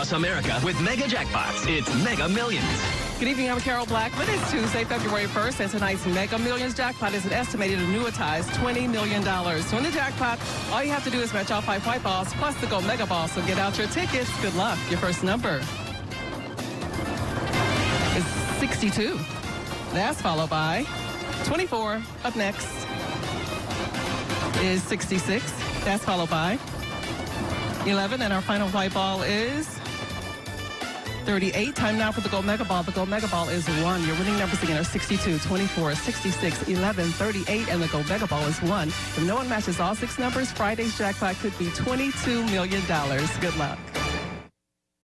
across America with mega jackpots. It's Mega Millions. Good evening, I'm Carol Blackman. It's Tuesday, February 1st, and tonight's Mega Millions jackpot is an estimated annuitized $20 million. To win the jackpot, all you have to do is match all five white balls plus the gold mega ball. So get out your tickets. Good luck. Your first number is 62. That's followed by 24. Up next is 66. That's followed by 11. And our final white ball is 38. Time now for the Gold Mega Ball. The Gold Mega Ball is one. Your winning numbers again are 62, 24, 66, 11, 38, and the Gold Mega Ball is one. If no one matches all six numbers, Friday's jackpot could be $22 million. Good luck.